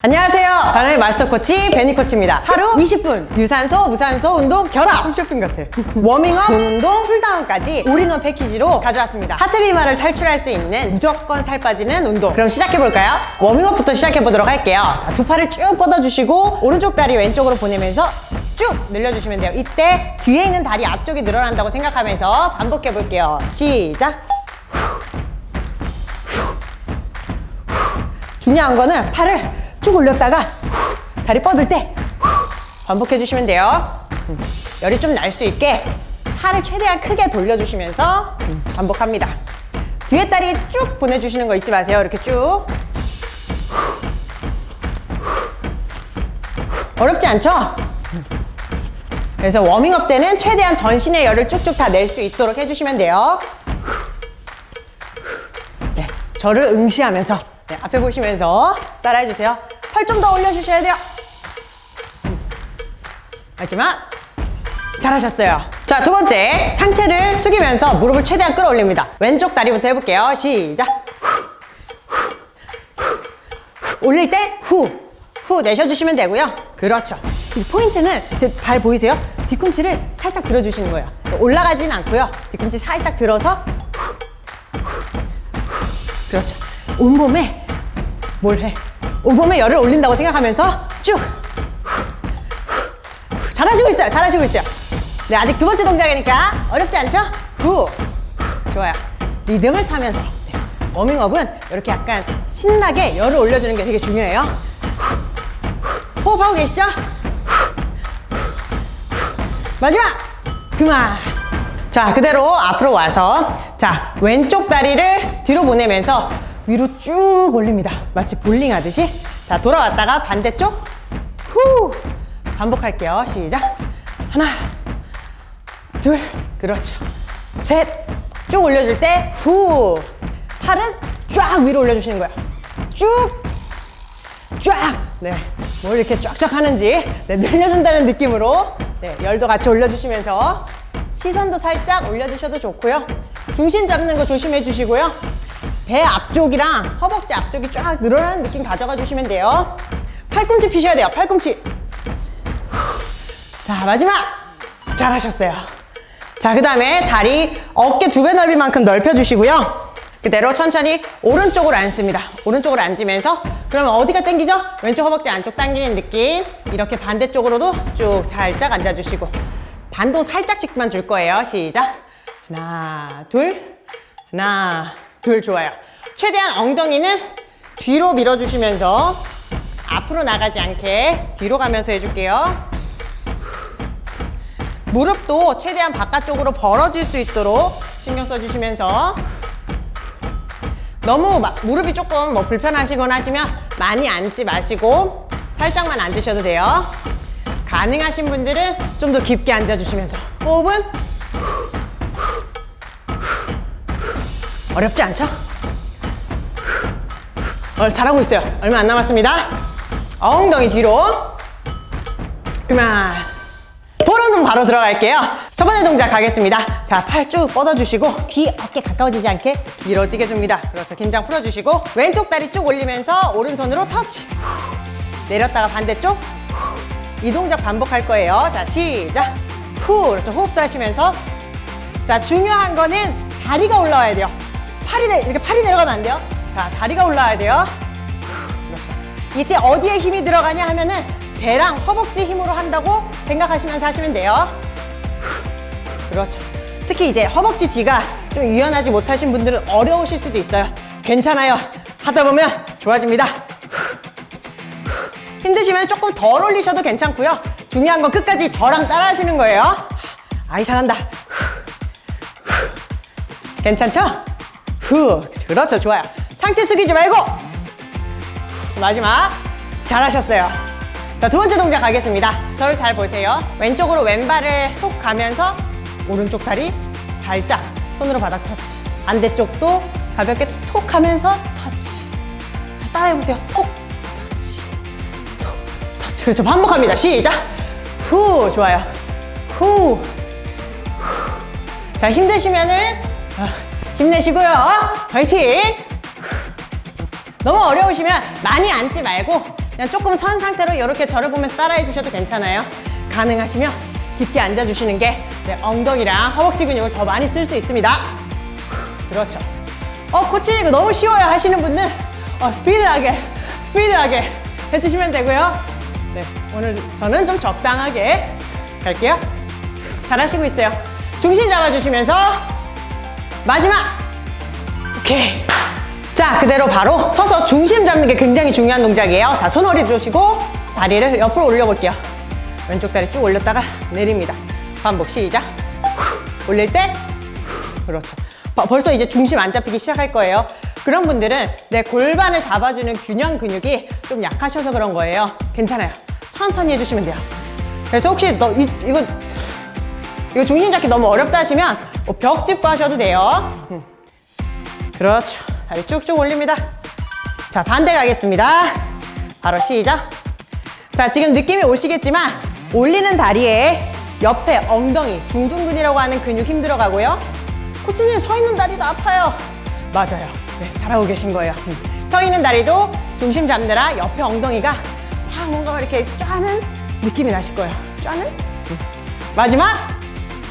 안녕하세요. 바람의 마스터 코치 베니 코치입니다. 하루 20분 유산소, 무산소 운동 결합. 홈쇼핑 같아. 워밍업, 본 운동, 쿨다운까지 올인원 패키지로 가져왔습니다. 하체 비만을 탈출할 수 있는 무조건 살 빠지는 운동. 그럼 시작해 볼까요? 워밍업부터 시작해 보도록 할게요. 자, 두 팔을 쭉 뻗어주시고 오른쪽 다리 왼쪽으로 보내면서 쭉 늘려주시면 돼요. 이때 뒤에 있는 다리 앞쪽이 늘어난다고 생각하면서 반복해 볼게요. 시작. 중요한 거는 팔을 쭉 올렸다가 다리 뻗을 때 반복해 주시면 돼요. 음, 열이 좀 날 수 있게 팔을 최대한 크게 돌려주시면서 음, 반복합니다. 뒤에 다리 쭉 보내주시는 거 잊지 마세요. 이렇게 쭉. 어렵지 않죠? 그래서 워밍업 때는 최대한 전신의 열을 쭉쭉 다 낼 수 있도록 해주시면 돼요. 네, 저를 응시하면서 네, 앞에 보시면서 따라해주세요 팔 좀 더 올려주셔야 돼요. 마지막 잘하셨어요. 자 두 번째 상체를 숙이면서 무릎을 최대한 끌어올립니다. 왼쪽 다리부터 해볼게요. 시작. 올릴 때 후 후 내셔주시면 되고요. 그렇죠. 이 포인트는 제 발 보이세요? 뒤꿈치를 살짝 들어주시는 거예요. 올라가지는 않고요. 뒤꿈치 살짝 들어서 그렇죠. 온몸에 뭘 해? 온몸에 열을 올린다고 생각하면서 쭉. 잘하시고 있어요. 잘하시고 있어요. 네 아직 두 번째 동작이니까 어렵지 않죠? 후. 좋아요. 리듬을 타면서. 네. 워밍업은 이렇게 약간 신나게 열을 올려주는 게 되게 중요해요. 호흡하고 계시죠? 마지막! 그만! 자 그대로 앞으로 와서 자 왼쪽 다리를 뒤로 보내면서 위로 쭉 올립니다. 마치 볼링 하듯이. 자 돌아왔다가 반대쪽. 후! 반복할게요. 시작. 하나 둘 그렇죠. 셋. 쭉 올려줄 때 후. 팔은 쫙 위로 올려주시는 거예요. 쭉쫙네뭘 이렇게 쫙쫙 하는지. 네, 늘려준다는 느낌으로. 네, 열도 같이 올려주시면서 시선도 살짝 올려주셔도 좋고요. 중심 잡는 거 조심해 주시고요 배 앞쪽이랑 허벅지 앞쪽이 쫙 늘어나는 느낌 가져가 주시면 돼요. 팔꿈치 피셔야 돼요 팔꿈치. 자 마지막. 잘하셨어요. 자 그 다음에 다리 어깨 두 배 넓이만큼 넓혀주시고요. 그대로 천천히 오른쪽으로 앉습니다. 오른쪽으로 앉으면서 그러면 어디가 당기죠? 왼쪽 허벅지 안쪽 당기는 느낌. 이렇게 반대쪽으로도 쭉 살짝 앉아주시고 반도 살짝씩만 줄 거예요. 시작. 하나 둘. 하나 둘 좋아요. 최대한 엉덩이는 뒤로 밀어주시면서 앞으로 나가지 않게 뒤로 가면서 해줄게요. 무릎도 최대한 바깥쪽으로 벌어질 수 있도록 신경 써주시면서 너무 막 무릎이 조금 뭐 불편하시거나 하시면 많이 앉지 마시고 살짝만 앉으셔도 돼요. 가능하신 분들은 좀 더 깊게 앉아주시면서. 호흡은 어렵지 않죠? 어, 잘하고 있어요. 얼마 안 남았습니다. 엉덩이 뒤로. 그만. 보름은 바로 들어갈게요. 첫 번째 동작 가겠습니다. 자 팔 쭉 뻗어주시고 귀 어깨 가까워지지 않게 길어지게 줍니다. 그렇죠. 긴장 풀어주시고 왼쪽 다리 쭉 올리면서 오른손으로 터치. 내렸다가 반대쪽. 이 동작 반복할 거예요. 자 시작. 후 그렇죠. 호흡도 하시면서. 자 중요한 거는 다리가 올라와야 돼요 팔이 내, 이렇게 팔이 내려가면 안 돼요? 자 다리가 올라와야 돼요. 그렇죠. 이때 어디에 힘이 들어가냐 하면은 배랑 허벅지 힘으로 한다고 생각하시면서 하시면 돼요. 그렇죠. 특히 이제 허벅지 뒤가 좀 유연하지 못하신 분들은 어려우실 수도 있어요. 괜찮아요. 하다 보면 좋아집니다. 힘드시면 조금 덜 올리셔도 괜찮고요. 중요한 건 끝까지 저랑 따라 하시는 거예요. 아이 잘한다. 괜찮죠? 후 그렇죠. 좋아요. 상체 숙이지 말고. 마지막. 잘하셨어요. 자 두 번째 동작 가겠습니다. 저를 잘 보세요. 왼쪽으로 왼발을 톡 가면서 오른쪽 다리 살짝 손으로 바닥 터치. 반대쪽도 가볍게 톡 하면서 터치. 자 따라해보세요. 톡 터치. 톡 터치. 그렇죠. 반복합니다. 시작. 후. 좋아요. 후. 자 힘드시면은 아, 힘내시고요 화이팅 너무 어려우시면 많이 앉지 말고 그냥 조금 선 상태로 이렇게 저를 보면서 따라해 주셔도 괜찮아요. 가능하시면 깊게 앉아주시는 게 네, 엉덩이랑 허벅지 근육을 더 많이 쓸 수 있습니다. 그렇죠. 어, 코치 이거 너무 쉬워요 하시는 분은 어, 스피드하게, 스피드하게 해주시면 되고요. 네, 오늘 저는 좀 적당하게 갈게요. 잘하시고 있어요. 중심 잡아주시면서 마지막! 오케이. 자, 그대로 바로 서서 중심 잡는 게 굉장히 중요한 동작이에요. 자, 손 허리 주시고 다리를 옆으로 올려볼게요. 왼쪽 다리 쭉 올렸다가 내립니다. 반복 시작. 후, 올릴 때 후, 그렇죠. 버- 벌써 이제 중심 안 잡히기 시작할 거예요. 그런 분들은 내 골반을 잡아주는 균형 근육이 좀 약하셔서 그런 거예요. 괜찮아요. 천천히 해주시면 돼요. 그래서 혹시 너 이, 이거 이거 중심 잡기 너무 어렵다 하시면 뭐 벽 짚고 하셔도 돼요. 음. 그렇죠. 다리 쭉쭉 올립니다. 자, 반대 가겠습니다. 바로 시작. 자, 지금 느낌이 오시겠지만 올리는 다리에 옆에 엉덩이, 중둔근이라고 하는 근육 힘들어 가고요. 코치님, 서 있는 다리도 아파요. 맞아요. 네, 잘하고 계신 거예요. 음. 서 있는 다리도 중심 잡느라 옆에 엉덩이가 막 뭔가 이렇게 쫙는 느낌이 나실 거예요. 쫙는? 음. 마지막!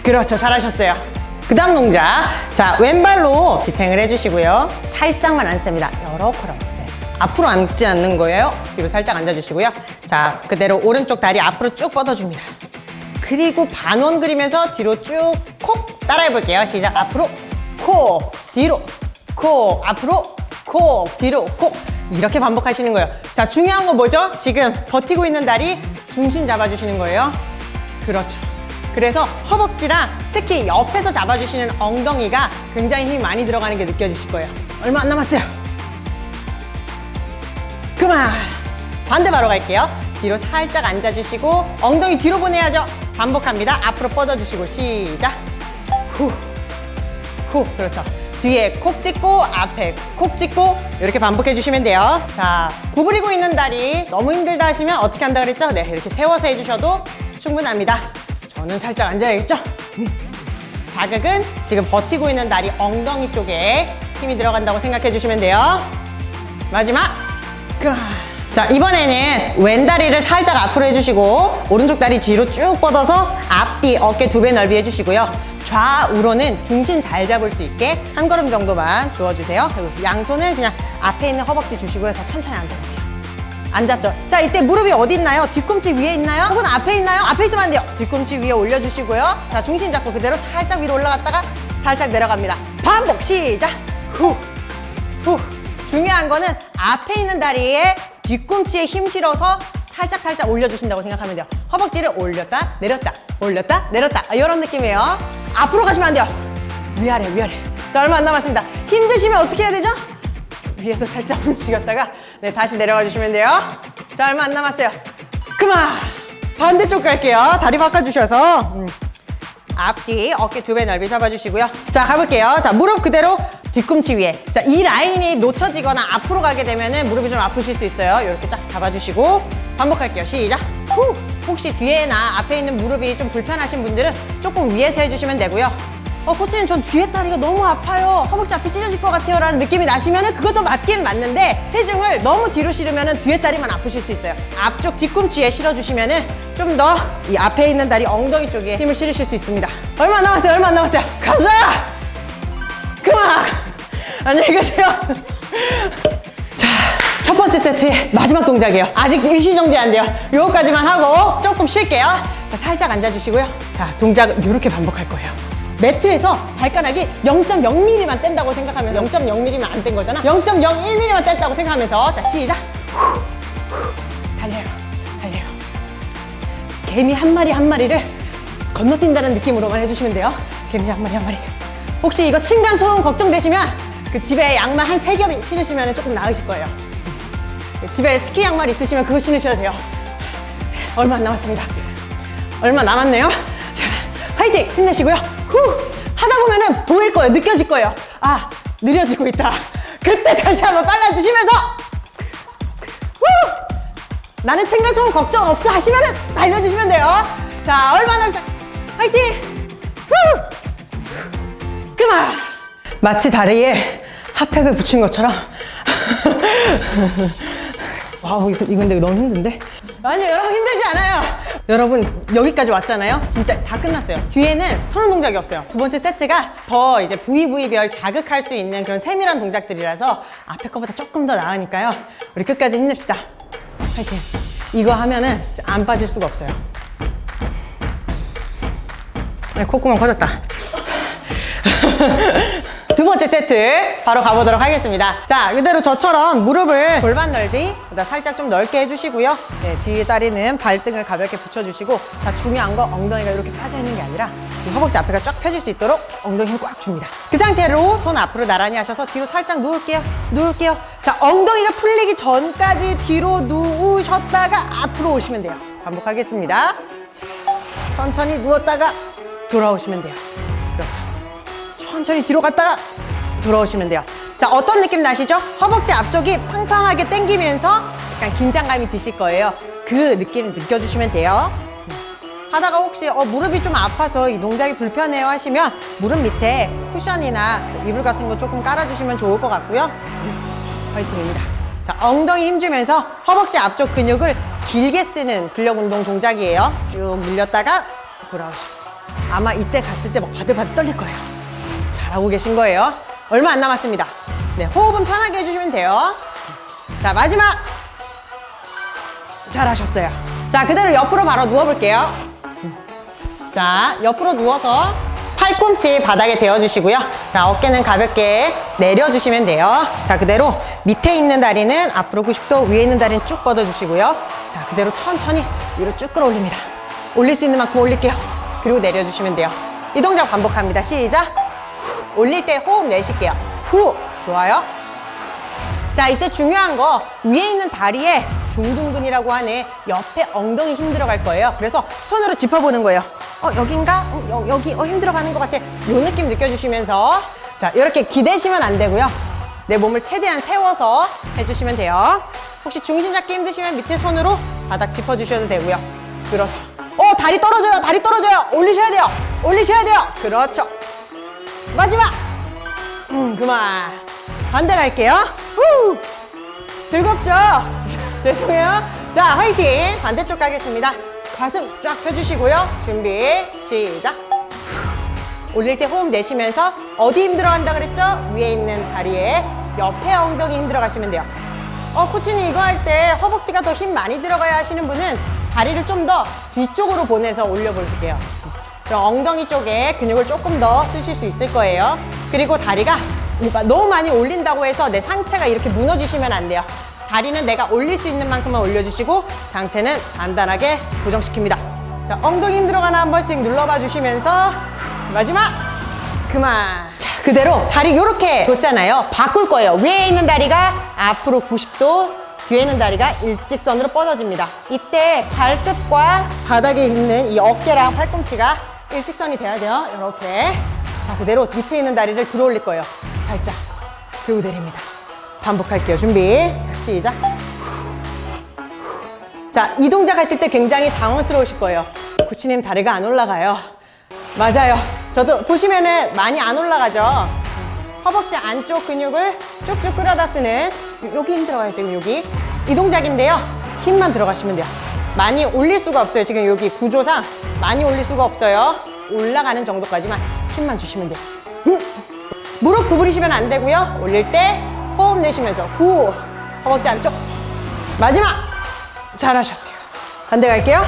그렇죠. 잘하셨어요. 그 다음 동작. 자, 왼발로 디탱을 해주시고요. 살짝만 앉습니다. 요렇게. 네. 앞으로 앉지 않는 거예요. 뒤로 살짝 앉아주시고요. 자, 그대로 오른쪽 다리 앞으로 쭉 뻗어줍니다. 그리고 반원 그리면서 뒤로 쭉 콕 따라해 볼게요. 시작. 앞으로 콕, 뒤로 콕, 앞으로 콕, 뒤로 콕. 이렇게 반복하시는 거예요. 자, 중요한 거 뭐죠? 지금 버티고 있는 다리 중심 잡아주시는 거예요. 그렇죠. 그래서 허벅지랑 특히 옆에서 잡아주시는 엉덩이가 굉장히 힘이 많이 들어가는 게 느껴지실 거예요. 얼마 안 남았어요. 그만! 반대 바로 갈게요. 뒤로 살짝 앉아주시고 엉덩이 뒤로 보내야죠. 반복합니다. 앞으로 뻗어주시고 시작. 후, 후, 그렇죠. 뒤에 콕 찍고 앞에 콕 찍고 이렇게 반복해 주시면 돼요. 자, 구부리고 있는 다리 너무 힘들다 하시면 어떻게 한다 그랬죠? 네, 이렇게 세워서 해주셔도 충분합니다. 저는 살짝 앉아야겠죠? 음. 자극은 지금 버티고 있는 다리 엉덩이 쪽에 힘이 들어간다고 생각해 주시면 돼요. 마지막. 그만. 자, 이번에는 왼다리를 살짝 앞으로 해주시고 오른쪽 다리 뒤로 쭉 뻗어서 앞뒤 어깨 두 배 넓이 해주시고요. 좌우로는 중심 잘 잡을 수 있게 한 걸음 정도만 주워주세요. 그리고 양손은 그냥 앞에 있는 허벅지 주시고요. 자, 천천히 앉아볼게요. 앉았죠? 자, 이때 무릎이 어디 있나요? 뒤꿈치 위에 있나요? 혹은 앞에 있나요? 앞에 있으면 안 돼요. 뒤꿈치 위에 올려주시고요. 자, 중심 잡고 그대로 살짝 위로 올라갔다가 살짝 내려갑니다. 반복 시작! 후! 후. 중요한 거는 앞에 있는 다리에 뒤꿈치에 힘 실어서 살짝 살짝 올려주신다고 생각하면 돼요. 허벅지를 올렸다 내렸다 올렸다 내렸다 아, 이런 느낌이에요. 앞으로 가시면 안 돼요. 위아래 위아래. 자 얼마 안 남았습니다. 힘드시면 어떻게 해야 되죠? 위에서 살짝 움직였다가 네 다시 내려가 주시면 돼요. 자 얼마 안 남았어요. 그만. 반대쪽 갈게요. 다리 바꿔주셔서 음. 앞뒤 어깨 두 배 넓이 잡아주시고요. 자 가볼게요. 자 무릎 그대로 뒤꿈치 위에. 자 이 라인이 놓쳐지거나 앞으로 가게 되면 은 무릎이 좀 아프실 수 있어요. 이렇게 쫙 잡아주시고 반복할게요. 시작. 후. 혹시 뒤에나 앞에 있는 무릎이 좀 불편하신 분들은 조금 위에서 해주시면 되고요. 어 코치님 전 뒤에 다리가 너무 아파요. 허벅지 앞이 찢어질 것 같아요. 라는 느낌이 나시면 은 그것도 맞긴 맞는데 체중을 너무 뒤로 실으면 은 뒤에 다리만 아프실 수 있어요. 앞쪽 뒤꿈치에 실어주시면 은 좀 더 이 앞에 있는 다리 엉덩이 쪽에 힘을 실으실 수 있습니다. 얼마 안 남았어요. 얼마 안 남았어요. 가자! 그만! 안녕히 계세요. 자, 첫 번째 세트의 마지막 동작이에요. 아직 일시정지 안 돼요. 요거까지만 하고 조금 쉴게요. 자, 살짝 앉아주시고요. 자, 동작은 이렇게 반복할 거예요. 매트에서 발가락이 0.0mm만 뗀다고 생각하면서 0.0mm면 안 뗀 거잖아. 0.01mm만 뗐다고 생각하면서 자, 시작. 달려요. 달려요. 개미 한 마리 한 마리를 건너뛴다는 느낌으로만 해주시면 돼요. 개미 한 마리 한 마리. 혹시 이거 층간 소음 걱정되시면 그 집에 양말 한 세 겹 신으시면 조금 나으실 거예요. 집에 스키 양말 있으시면 그거 신으셔야 돼요. 얼마 안 남았습니다. 얼마 남았네요. 자, 화이팅! 힘내시고요. 후! 하다 보면은 보일 거예요. 느껴질 거예요. 아, 느려지고 있다. 그때 다시 한번 빨라주시면서 후! 나는 층간소음 걱정 없어 하시면은 달려주시면 돼요. 자, 얼마 남았다. 화이팅! 후! 그만! 마치 다리에 핫팩을 붙인 것처럼 와우 근데 너무 힘든데? 아니요 여러분 힘들지 않아요. 여러분 여기까지 왔잖아요. 진짜 다 끝났어요. 뒤에는 천원 동작이 없어요. 두 번째 세트가 더 이제 부위 부위별 자극할 수 있는 그런 세밀한 동작들이라서 앞에 거보다 조금 더 나으니까요. 우리 끝까지 힘냅시다. 파이팅. 이거 하면은 진짜 안 빠질 수가 없어요. 네, 콧구멍 커졌다 두 번째 세트 바로 가보도록 하겠습니다. 자 그대로 저처럼 무릎을 골반 넓이 살짝 좀 넓게 해주시고요. 네, 뒤에 다리는 발등을 가볍게 붙여주시고 자 중요한 거 엉덩이가 이렇게 빠져있는 게 아니라 이 허벅지 앞에가 쫙 펴질 수 있도록 엉덩이 힘 꽉 줍니다. 그 상태로 손 앞으로 나란히 하셔서 뒤로 살짝 누울게요. 누울게요. 자 엉덩이가 풀리기 전까지 뒤로 누우셨다가 앞으로 오시면 돼요. 반복하겠습니다. 자, 천천히 누웠다가 돌아오시면 돼요 천천히 뒤로 갔다가 돌아오시면 돼요. 자 어떤 느낌 나시죠? 허벅지 앞쪽이 팡팡하게 당기면서 약간 긴장감이 드실 거예요. 그 느낌을 느껴주시면 돼요. 음. 하다가 혹시 어, 무릎이 좀 아파서 이 동작이 불편해요 하시면 무릎 밑에 쿠션이나 이불 같은 거 조금 깔아주시면 좋을 것 같고요. 음, 화이팅입니다. 자 엉덩이 힘주면서 허벅지 앞쪽 근육을 길게 쓰는 근력 운동 동작이에요. 쭉 늘렸다가 돌아오시고. 아마 이때 갔을 때 막 바들바들 떨릴 거예요 잘하고 계신 거예요. 얼마 안 남았습니다. 네 호흡은 편하게 해주시면 돼요. 자 마지막. 잘하셨어요. 자 그대로 옆으로 바로 누워볼게요. 자 옆으로 누워서 팔꿈치 바닥에 대어주시고요. 자 어깨는 가볍게 내려주시면 돼요. 자 그대로 밑에 있는 다리는 앞으로 90도 위에 있는 다리는 쭉 뻗어주시고요. 자 그대로 천천히 위로 쭉 끌어올립니다. 올릴 수 있는 만큼 올릴게요. 그리고 내려주시면 돼요. 이 동작 반복합니다. 시작. 후, 올릴 때 호흡 내쉴게요. 후. 좋아요. 자 이때 중요한 거 위에 있는 다리에 중둔근이라고 하는 옆에 엉덩이 힘 들어 갈 거예요. 그래서 손으로 짚어보는 거예요. 어 여긴가? 어, 여, 여기 어, 힘 들어 가는 것 같아. 요 느낌 느껴주시면서. 자 이렇게 기대시면 안 되고요. 내 몸을 최대한 세워서 해주시면 돼요. 혹시 중심 잡기 힘드시면 밑에 손으로 바닥 짚어주셔도 되고요. 그렇죠. 어 다리 떨어져요. 다리 떨어져요. 올리셔야 돼요. 올리셔야 돼요. 그렇죠 마지막! 음, 그만. 반대 갈게요. 후. 즐겁죠? 죄송해요. 자 화이팅! 반대쪽 가겠습니다. 가슴 쫙 펴주시고요. 준비 시작. 올릴 때 호흡 내쉬면서 어디 힘들어 간다 그랬죠? 위에 있는 다리에 옆에 엉덩이 힘들어 가시면 돼요. 어 코치님 이거 할 때 허벅지가 더 힘 많이 들어가야 하시는 분은 다리를 좀 더 뒤쪽으로 보내서 올려볼게요 그럼 엉덩이 쪽에 근육을 조금 더 쓰실 수 있을 거예요. 그리고 다리가 너무 많이 올린다고 해서 내 상체가 이렇게 무너지시면 안 돼요. 다리는 내가 올릴 수 있는 만큼만 올려주시고 상체는 단단하게 고정시킵니다. 자 엉덩이 힘들어가나 한 번씩 눌러봐 주시면서 마지막! 그만! 자 그대로 다리 이렇게 뒀잖아요. 바꿀 거예요. 위에 있는 다리가 앞으로 90도 뒤에 있는 다리가 일직선으로 뻗어집니다. 이때 발끝과 바닥에 있는 이 어깨랑 팔꿈치가 일직선이 돼야 돼요. 이렇게. 자 그대로 밑에 있는 다리를 들어 올릴 거예요. 살짝 그리고 내립니다. 반복할게요. 준비. 자, 시작. 자 이 동작 하실 때 굉장히 당황스러우실 거예요. 코치님 다리가 안 올라가요. 맞아요. 저도 보시면은 많이 안 올라가죠. 허벅지 안쪽 근육을 쭉쭉 끌어다 쓰는 여기 힘들어요 지금 여기. 이 동작인데요. 힘만 들어가시면 돼요 많이 올릴 수가 없어요. 지금 여기 구조상 많이 올릴 수가 없어요. 올라가는 정도까지만 힘만 주시면 돼요. 음. 무릎 구부리시면 안 되고요. 올릴 때 호흡 내쉬면서 후! 허벅지 안쪽. 마지막! 잘하셨어요. 반대 갈게요.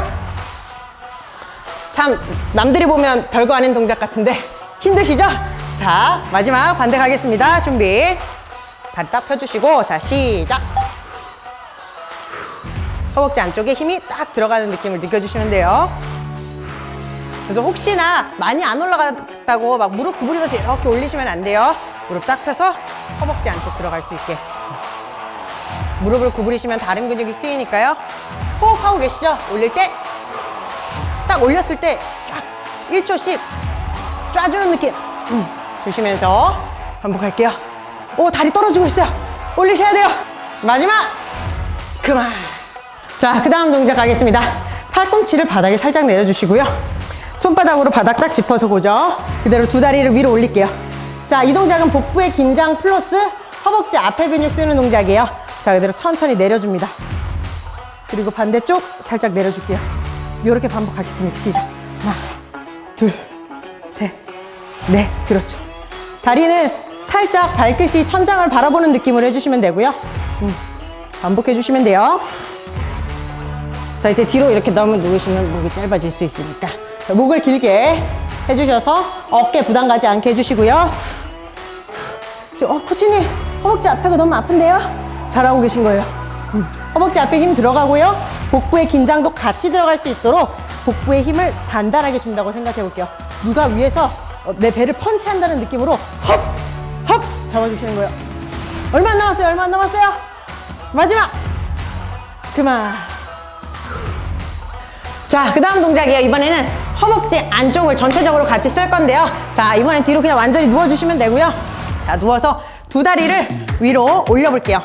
참 남들이 보면 별거 아닌 동작 같은데 힘드시죠? 자 마지막 반대 가겠습니다. 준비. 다리 딱 펴주시고 자 시작 허벅지 안쪽에 힘이 딱 들어가는 느낌을 느껴주시면 돼요. 그래서 혹시나 많이 안 올라갔다고 막 무릎 구부리면서 이렇게 올리시면 안 돼요. 무릎 딱 펴서 허벅지 안쪽 들어갈 수 있게. 무릎을 구부리시면 다른 근육이 쓰이니까요. 호흡하고 계시죠? 올릴 때? 딱 올렸을 때 쫙 1초씩 쫙주는 느낌. 음, 주시면서 반복할게요. 오 다리 떨어지고 있어요. 올리셔야 돼요. 마지막! 그만 자 그 다음 동작 가겠습니다 팔꿈치를 바닥에 살짝 내려주시고요 손바닥으로 바닥 딱 짚어서 고정 그대로 두 다리를 위로 올릴게요 자 이 동작은 복부의 긴장 플러스 허벅지 앞에 근육 쓰는 동작이에요 자 그대로 천천히 내려줍니다 그리고 반대쪽 살짝 내려줄게요. 이렇게 반복하겠습니다. 시작. 하나, 둘, 셋, 넷. 그렇죠. 다리는 살짝 발끝이 천장을 바라보는 느낌으로 해주시면 되고요. 음, 반복해주시면 돼요. 자, 이때 뒤로 이렇게 너무 누우시면 목이 짧아질 수 있으니까. 자, 목을 길게 해주셔서 어깨 부담 가지 않게 해주시고요. 어, 코치님, 허벅지 앞에가 너무 아픈데요? 잘하고 계신 거예요. 음, 허벅지 앞에 힘 들어가고요. 복부의 긴장도 같이 들어갈 수 있도록 복부의 힘을 단단하게 준다고 생각해 볼게요. 누가 위에서 어, 내 배를 펀치한다는 느낌으로 헙! 헙! 잡아주시는 거예요. 얼마 안 남았어요? 얼마 안 남았어요? 마지막! 그만. 자, 그 다음 동작이에요. 이번에는 허벅지 안쪽을 전체적으로 같이 쓸 건데요. 자, 이번엔 뒤로 그냥 완전히 누워주시면 되고요. 자, 누워서 두 다리를 위로 올려볼게요.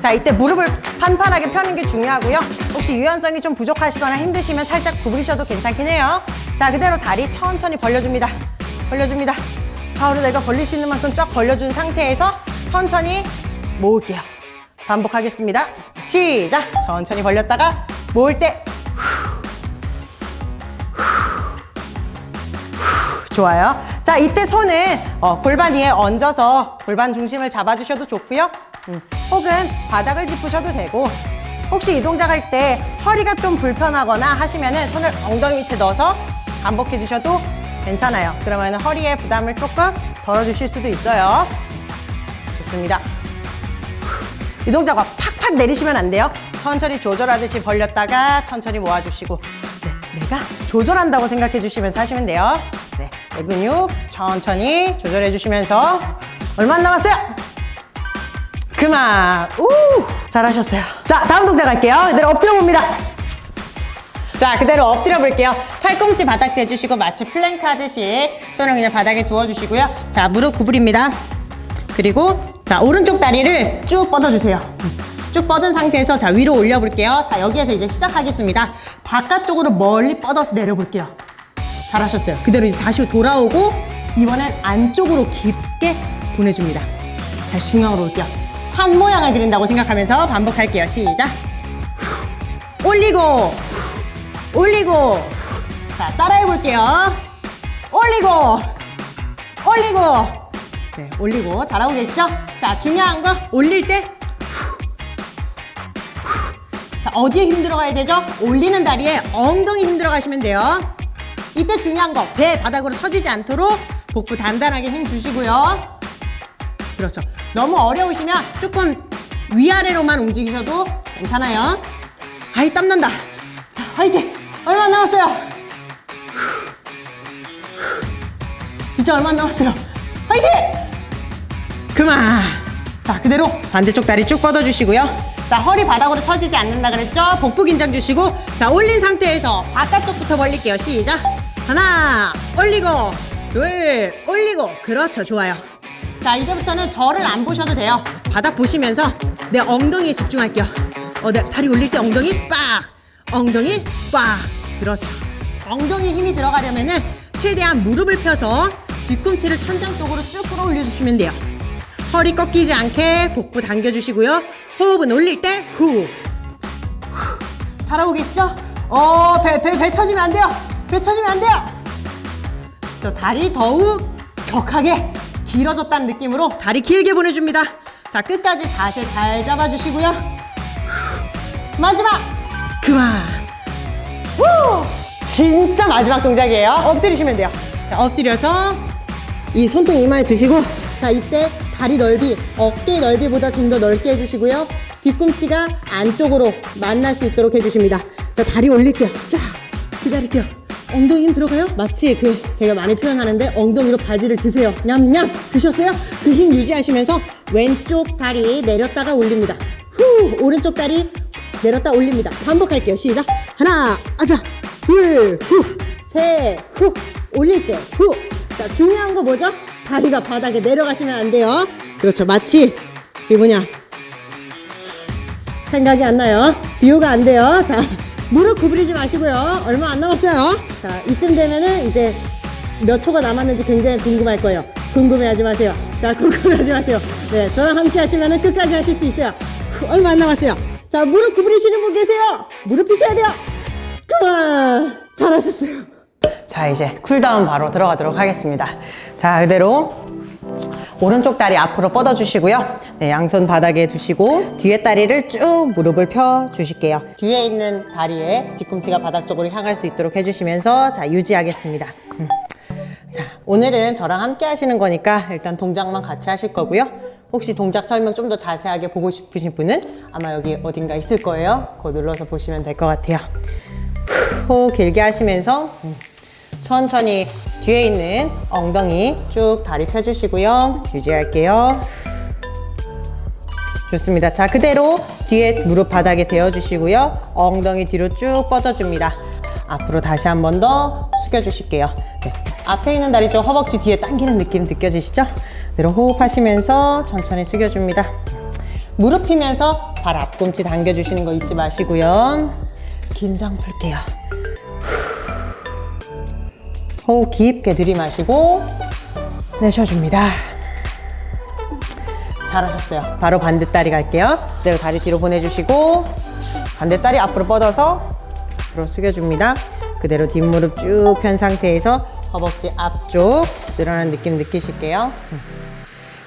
자, 이때 무릎을 판판하게 펴는 게 중요하고요. 혹시 유연성이 좀 부족하시거나 힘드시면 살짝 구부리셔도 괜찮긴 해요. 자, 그대로 다리 천천히 벌려줍니다. 벌려줍니다. 바로 내가 벌릴 수 있는 만큼 쫙 벌려준 상태에서 천천히 모을게요. 반복하겠습니다. 시작! 천천히 벌렸다가 모을 때 좋아요. 자, 이때 손은 어, 골반 위에 얹어서 골반 중심을 잡아주셔도 좋고요. 음, 혹은 바닥을 짚으셔도 되고 혹시 이 동작 할 때 허리가 좀 불편하거나 하시면은 손을 엉덩이 밑에 넣어서 반복해 주셔도 괜찮아요. 그러면 허리에 부담을 조금 덜어주실 수도 있어요. 좋습니다. 이 동작과 팍팍 내리시면 안 돼요. 천천히 조절하듯이 벌렸다가 천천히 모아주시고 네, 내가 조절한다고 생각해 주시면서 하시면 돼요. 네, 내 근육 천천히 조절해 주시면서 얼마 안 남았어요? 그만. 우 잘하셨어요. 자, 다음 동작 할게요. 그대로 엎드려 봅니다. 자, 그대로 엎드려 볼게요. 팔꿈치 바닥 대주시고 마치 플랭크 하듯이 손을 그냥 바닥에 두어주시고요. 자, 무릎 구부립니다. 그리고 자, 오른쪽 다리를 쭉 뻗어주세요. 쭉 뻗은 상태에서 자, 위로 올려볼게요. 자, 여기에서 이제 시작하겠습니다. 바깥쪽으로 멀리 뻗어서 내려볼게요. 잘하셨어요. 그대로 이제 다시 돌아오고 이번엔 안쪽으로 깊게 보내줍니다. 다시 중앙으로 올게요. 산 모양을 그린다고 생각하면서 반복할게요. 시작. 올리고 올리고 자 따라해 볼게요. 올리고 올리고 네 올리고 잘하고 계시죠? 자 중요한 거 올릴 때 자, 어디에 힘 들어 가야 되죠? 올리는 다리에 엉덩이 힘 들어 가시면 돼요. 이때 중요한 거, 배 바닥으로 처지지 않도록 복부 단단하게 힘 주시고요. 그렇죠. 너무 어려우시면 조금 위아래로만 움직이셔도 괜찮아요. 아이, 땀난다. 자, 화이팅! 얼마 안 남았어요. 진짜 얼마 안 남았어요. 화이팅! 그만. 자, 그대로 반대쪽 다리 쭉 뻗어주시고요. 자, 허리 바닥으로 처지지 않는다 그랬죠? 복부 긴장 주시고, 자, 올린 상태에서 바깥쪽부터 벌릴게요. 시작. 하나, 올리고, 둘, 올리고. 그렇죠. 좋아요. 자, 이제부터는 저를 안 보셔도 돼요. 바닥 보시면서 내 엉덩이에 집중할게요. 어, 내 다리 올릴 때 엉덩이 빡! 엉덩이 빡! 그렇죠. 엉덩이 힘이 들어가려면 은 최대한 무릎을 펴서 뒤꿈치를 천장 쪽으로 쭉 끌어올려 주시면 돼요. 허리 꺾이지 않게 복부 당겨주시고요. 호흡은 올릴 때 후. 후. 잘하고 계시죠? 어, 배, 배, 배 쳐지면 안 돼요. 배 쳐지면 안 돼요. 저 다리 더욱 격하게 길어졌다는 느낌으로 다리 길게 보내줍니다. 자, 끝까지 자세 잘 잡아주시고요. 후. 마지막! 그만! 후! 진짜 마지막 동작이에요. 엎드리시면 돼요. 자, 엎드려서 이 손등 이마에 두시고 자 이때 다리 넓이 어깨 넓이보다 좀 더 넓게 해주시고요 뒤꿈치가 안쪽으로 만날 수 있도록 해주십니다 자 다리 올릴게요 쫙 기다릴게요 엉덩이 힘 들어가요? 마치 그 제가 많이 표현하는데 엉덩이로 바지를 드세요 냠냠 드셨어요? 그 힘 유지하시면서 왼쪽 다리 내렸다가 올립니다 후 오른쪽 다리 내렸다 올립니다 반복할게요 시작 하나 아자 둘후셋후 올릴 때후자 중요한 거 뭐죠? 다리가 바닥에 내려가시면 안 돼요. 그렇죠. 마치 지금 뭐냐 생각이 안 나요. 비유가 안 돼요. 자 무릎 구부리지 마시고요. 얼마 안 남았어요. 자 이쯤 되면은 이제 몇 초가 남았는지 굉장히 궁금할 거예요. 궁금해하지 마세요. 자 궁금해하지 마세요. 네 저랑 함께 하시면은 끝까지 하실 수 있어요. 얼마 안 남았어요. 자 자, 무릎 구부리시는 분 계세요. 무릎 펴셔야 돼요. 그만. 잘하셨어요. 자, 이제 쿨다운 바로 들어가도록 하겠습니다. 자, 그대로 오른쪽 다리 앞으로 뻗어 주시고요. 네, 양손 바닥에 두시고 뒤에 다리를 쭉 무릎을 펴 주실게요. 뒤에 있는 다리에 뒤꿈치가 바닥 쪽으로 향할 수 있도록 해주시면서 자, 유지하겠습니다. 음. 자, 오늘은 저랑 함께 하시는 거니까 일단 동작만 같이 하실 거고요. 혹시 동작 설명 좀 더 자세하게 보고 싶으신 분은 아마 여기 어딘가 있을 거예요. 그거 눌러서 보시면 될 것 같아요. 후, 호흡 길게 하시면서 음, 천천히 뒤에 있는 엉덩이 쭉 다리 펴주시고요. 유지할게요. 좋습니다. 자, 그대로 뒤에 무릎 바닥에 대어주시고요. 엉덩이 뒤로 쭉 뻗어줍니다. 앞으로 다시 한 번 더 숙여주실게요. 네. 앞에 있는 다리 쪽 허벅지 뒤에 당기는 느낌 느껴지시죠? 그대로 호흡하시면서 천천히 숙여줍니다. 무릎 펴면서 발 앞꿈치 당겨주시는 거 잊지 마시고요. 긴장 풀게요. 호흡 깊게 들이마시고 내쉬어줍니다. 잘하셨어요. 바로 반대 다리 갈게요. 그대로 다리 뒤로 보내주시고 반대 다리 앞으로 뻗어서 앞으로 숙여줍니다. 그대로 뒷무릎 쭉 편 상태에서 허벅지 앞쪽 늘어나는 느낌 느끼실게요.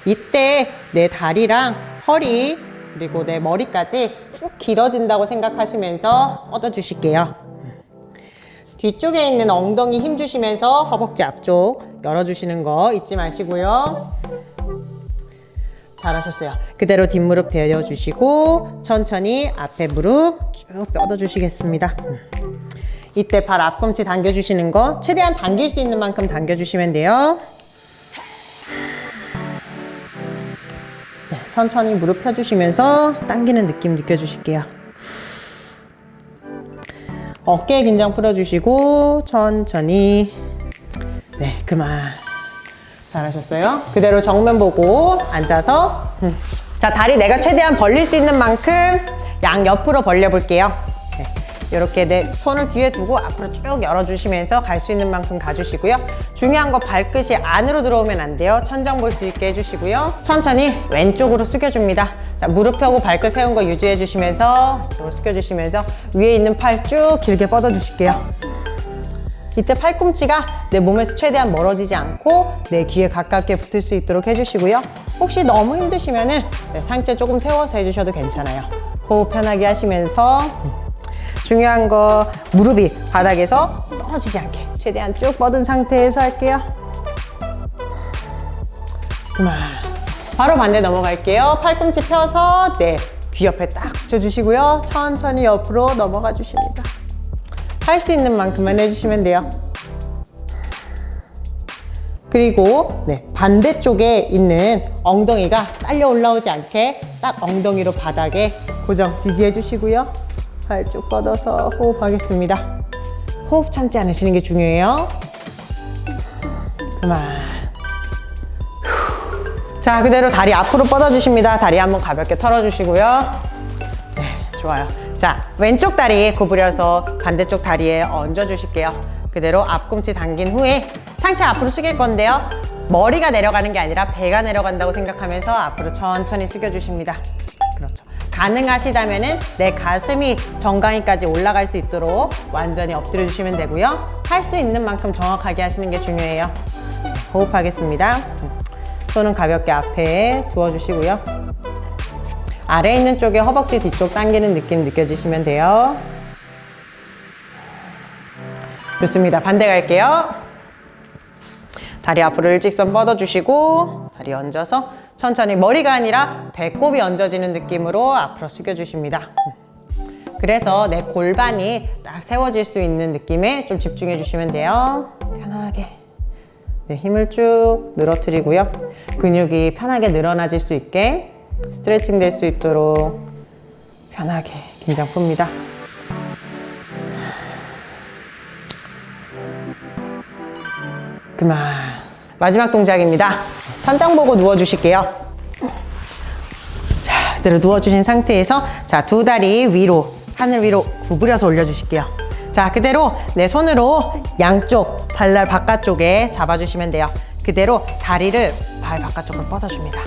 이때 내 다리랑 허리 그리고 내 머리까지 쭉 길어진다고 생각하시면서 뻗어주실게요. 뒤쪽에 있는 엉덩이 힘 주시면서 허벅지 앞쪽 열어주시는 거 잊지 마시고요. 잘하셨어요. 그대로 뒷무릎 대어주시고 천천히 앞에 무릎 쭉 뻗어주시겠습니다. 이때 발 앞꿈치 당겨주시는 거 최대한 당길 수 있는 만큼 당겨주시면 돼요. 네, 천천히 무릎 펴주시면서 당기는 느낌 느껴주실게요. 어깨 긴장 풀어주시고 천천히 네 그만 잘하셨어요. 그대로 정면 보고 앉아서 음. 자 다리 내가 최대한 벌릴 수 있는 만큼 양 옆으로 벌려 볼게요. 네. 이렇게 내 손을 뒤에 두고 앞으로 쭉 열어주시면서 갈 수 있는 만큼 가주시고요. 중요한 거 발끝이 안으로 들어오면 안 돼요. 천장 볼 수 있게 해주시고요. 천천히 왼쪽으로 숙여줍니다. 자, 무릎 펴고 발끝 세운 거 유지해 주시면서 이쪽으로 숙여주시면서 위에 있는 팔 쭉 길게 뻗어 주실게요. 이때 팔꿈치가 내 몸에서 최대한 멀어지지 않고 내 귀에 가깝게 붙을 수 있도록 해주시고요. 혹시 너무 힘드시면은 네, 상체 조금 세워서 해주셔도 괜찮아요. 호흡 편하게 하시면서 중요한 거 무릎이 바닥에서 떨어지지 않게 최대한 쭉 뻗은 상태에서 할게요. 그만. 바로 반대 넘어갈게요. 팔꿈치 펴서 네, 귀 옆에 딱 붙여주시고요. 천천히 옆으로 넘어가 주십니다. 할 수 있는 만큼만 해주시면 돼요. 그리고 네, 반대쪽에 있는 엉덩이가 딸려 올라오지 않게 딱 엉덩이로 바닥에 고정 지지해 주시고요. 발 쭉 뻗어서 호흡하겠습니다. 호흡 참지 않으시는 게 중요해요. 그만. 자, 그대로 다리 앞으로 뻗어주십니다. 다리 한번 가볍게 털어주시고요. 네, 좋아요. 자, 왼쪽 다리 구부려서 반대쪽 다리에 얹어주실게요. 그대로 앞꿈치 당긴 후에 상체 앞으로 숙일 건데요. 머리가 내려가는 게 아니라 배가 내려간다고 생각하면서 앞으로 천천히 숙여주십니다. 가능하시다면 내 가슴이 정강이까지 올라갈 수 있도록 완전히 엎드려 주시면 되고요. 할 수 있는 만큼 정확하게 하시는 게 중요해요. 호흡하겠습니다. 손은 가볍게 앞에 두어주시고요. 아래 있는 쪽에 허벅지 뒤쪽 당기는 느낌 느껴지시면 돼요. 좋습니다. 반대 갈게요. 다리 앞으로 일직선 뻗어주시고 다리 얹어서 천천히 머리가 아니라 배꼽이 얹어지는 느낌으로 앞으로 숙여주십니다. 그래서 내 골반이 딱 세워질 수 있는 느낌에 좀 집중해 주시면 돼요. 편하게. 네, 힘을 쭉 늘어뜨리고요. 근육이 편하게 늘어나질 수 있게 스트레칭 될 수 있도록 편하게 긴장 풉니다. 그만. 마지막 동작입니다. 천장 보고 누워주실게요. 자, 그대로 누워주신 상태에서 자, 두 다리 위로, 하늘 위로 구부려서 올려주실게요. 자, 그대로 내 손으로 양쪽 발날 바깥쪽에 잡아주시면 돼요. 그대로 다리를 발 바깥쪽으로 뻗어줍니다.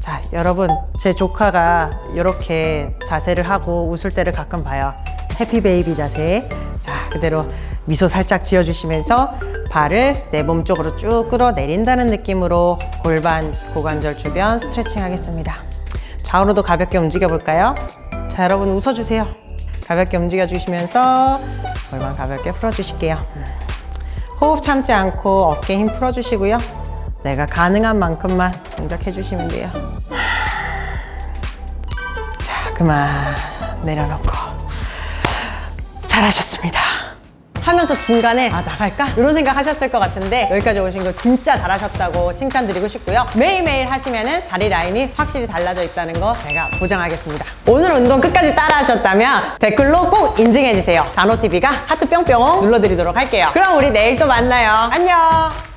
자, 여러분, 제 조카가 이렇게 자세를 하고 웃을 때를 가끔 봐요. 해피 베이비 자세. 자, 그대로 미소 살짝 지어주시면서 발을 내 몸 쪽으로 쭉 끌어내린다는 느낌으로 골반, 고관절 주변 스트레칭 하겠습니다. 좌우로도 가볍게 움직여 볼까요? 자, 여러분 웃어주세요. 가볍게 움직여 주시면서 골반 가볍게 풀어주실게요. 호흡 참지 않고 어깨 힘 풀어주시고요. 내가 가능한 만큼만 동작해 주시면 돼요. 자, 그만 내려놓고 잘하셨습니다. 하면서 중간에 아 나갈까? 이런 생각 하셨을 것 같은데 여기까지 오신 거 진짜 잘하셨다고 칭찬드리고 싶고요. 매일매일 하시면 은 다리 라인이 확실히 달라져 있다는 거 제가 보장하겠습니다. 오늘 운동 끝까지 따라 하셨다면 댓글로 꼭 인증해 주세요. 단호TV가 하트 뿅뿅 눌러드리도록 할게요. 그럼 우리 내일 또 만나요. 안녕!